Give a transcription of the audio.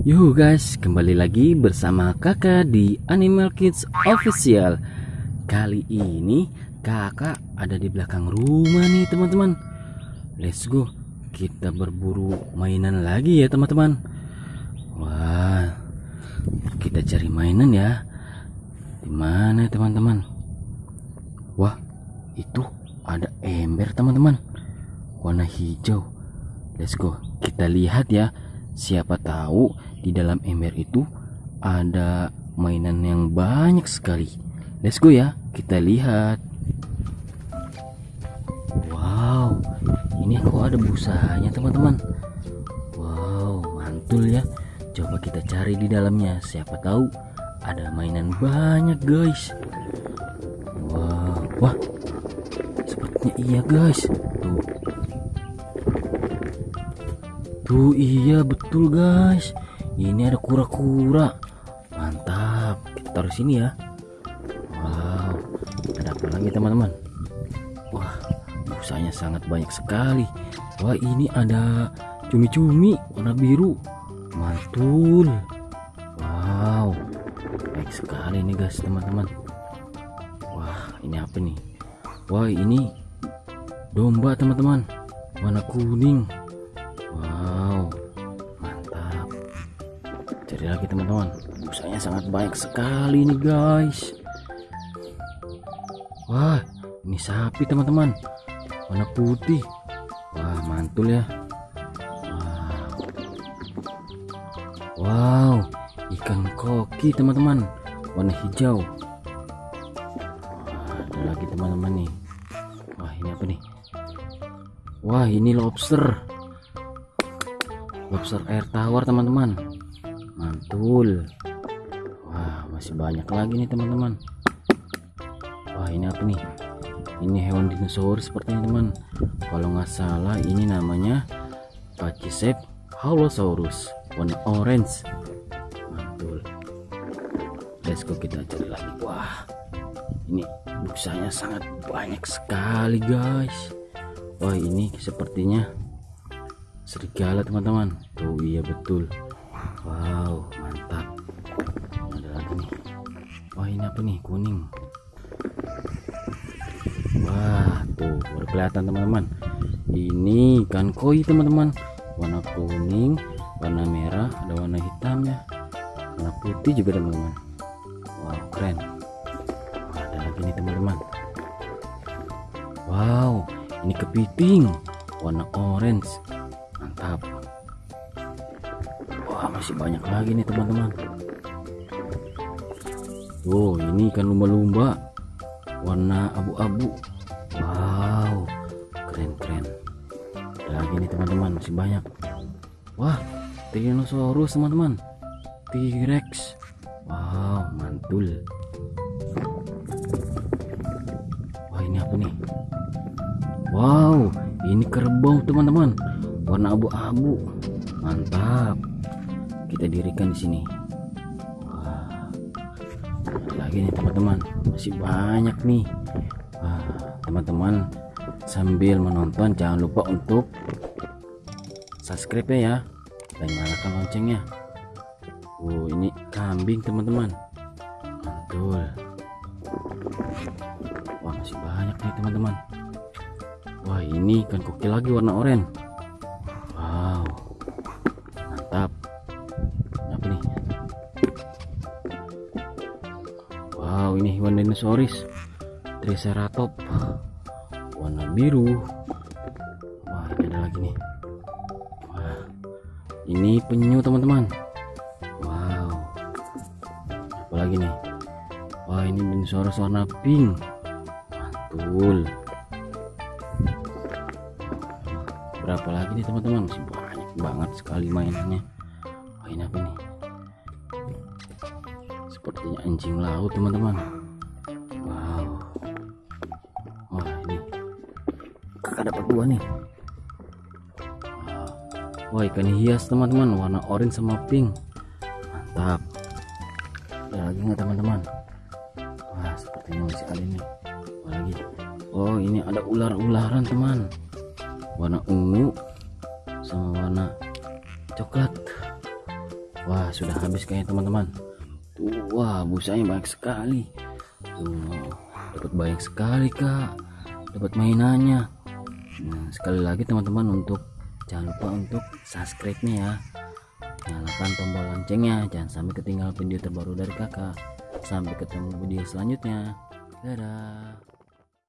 Yuh guys, kembali lagi bersama kakak di Animal Kids Official. Kali ini kakak ada di belakang rumah nih teman-teman. Let's go, kita berburu mainan lagi ya teman-teman. Wah, kita cari mainan ya. Di mana teman-teman? Wah, itu ada ember teman-teman. Warna hijau. Let's go, kita lihat ya Siapa tahu di dalam ember itu ada mainan yang banyak sekali. Let's go ya, kita lihat. Wow, ini kok ada busanya teman-teman. Wow, mantul ya. Coba kita cari di dalamnya. Siapa tahu ada mainan banyak guys. Wow, wah, sepertinya iya guys. Tuh, iya betul guys. Ini ada kura-kura. Mantap. Kita taruh sini ya. Wow. Ada apa lagi teman-teman? Wah busanya sangat banyak sekali. Wah ini ada cumi-cumi warna biru. Mantul. Wow. Baik sekali nih guys teman-teman. Wah ini apa nih? Wah ini Domba teman-teman. Warna kuning Wow, mantap. Cari lagi teman-teman. Busanya sangat baik sekali nih guys. Wah, ini sapi teman-teman. Warna putih. Wah, mantul ya. Wow, wow ikan koki teman-teman. Warna hijau. Ada lagi teman-teman nih. Wah, ini apa nih? Wah, ini lobster lobster air tawar teman-teman. Mantul. Wah masih banyak lagi nih teman-teman. Wah ini apa nih? Ini hewan dinosaurus sepertinya teman. Kalau nggak salah ini namanya Pachyceps halosaurus. Warna orange. Mantul. Let's go kita cari lagi. Wah ini busanya sangat banyak sekali guys. Wah ini sepertinya serigala teman-teman. Tuh iya betul. Wow mantap. Ada lagi nih. Wah ini apa nih? Kuning. Wah tuh baru kelihatan teman-teman. Ini ikan koi teman-teman. Warna kuning warna merah ada warna hitam ya. Warna putih juga teman-teman. Wow keren. Wah, ada lagi nih teman-teman. Wow ini kepiting. Warna orange mantap. Wah masih banyak lagi nih teman-teman. Oh ini ikan lumba-lumba. Warna abu-abu. Wow keren-keren. Lagi nih teman-teman masih banyak. Wah Tyrannosaurus teman-teman. T-Rex. Wow mantul. Wah ini apa nih? Wow ini kerbau teman-teman warna abu-abu. Mantap. Kita dirikan di sini. Wah, lagi nih teman-teman. Masih banyak nih. Teman-teman sambil menonton jangan lupa untuk subscribe ya. Dan nyalakan loncengnya. Oh ini kambing teman-teman. Mantul wah masih banyak nih teman-teman. Wah ini ikan koki lagi warna oranye wow ini hewan dinosaurus triceratops warna biru. Wah ini ada lagi nih. Wah ini penyu teman-teman. Wow. Apa lagi nih? Wah ini dinosaurus warna pink. Mantul. Berapa lagi nih teman-teman? Masih banyak banget sekali mainannya. Wah ini apa nih sepertinya anjing laut teman-teman. Wow. Wah ini. Kakak dapat dua nih. Wah ikan hias teman-teman. Warna orange sama pink. Mantap. Ada lagi nggak teman-teman? Wah sepertinya masih ada nih. Wah lagi? Oh ini ada ular-ularan teman. Warna ungu sama warna coklat. Wah sudah habis kayaknya teman-teman wah busanya banyak sekali. Tuh dapat banyak sekali kak. Dapat mainannya. Nah sekali lagi teman-teman untuk jangan lupa untuk subscribe nya ya nyalakan tombol loncengnya. Jangan sampai ketinggalan video terbaru dari kakak. Sampai ketemu video selanjutnya. Dadah